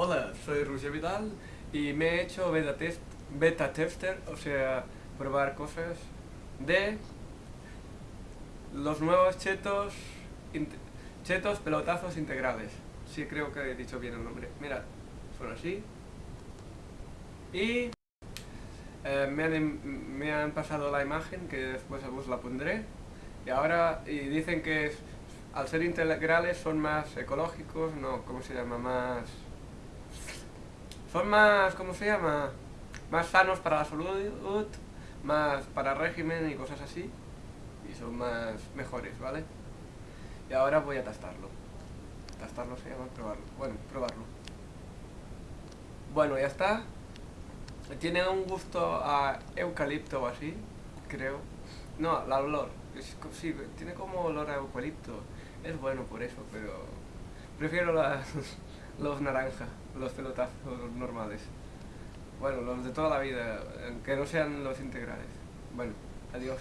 Hola, soy Roger Vidal y me he hecho beta, test, beta tester, o sea, probar cosas de los nuevos chetos, chetos pelotazos integrales. Sí, creo que he dicho bien el nombre. Mirad, son así. Y eh, me, han, me, han, pasado la imagen, que después os la pondré. Y ahora y dicen que al ser integrales son más ecológicos, no, ¿cómo se llama? Más... Son más, ¿cómo se llama? Más sanos para la salud, más para régimen y cosas así. Y son más mejores, ¿vale? Y ahora voy a testarlo. Testarlo se llama probarlo. Bueno, probarlo. Bueno, ya está. Tiene un gusto a eucalipto o así, creo. No, la olor. Sí, tiene como olor a eucalipto. Es bueno por eso, pero prefiero los naranjas, los pelotazos normales. Bueno, los de toda la vida, que no sean los integrales. Bueno, adiós.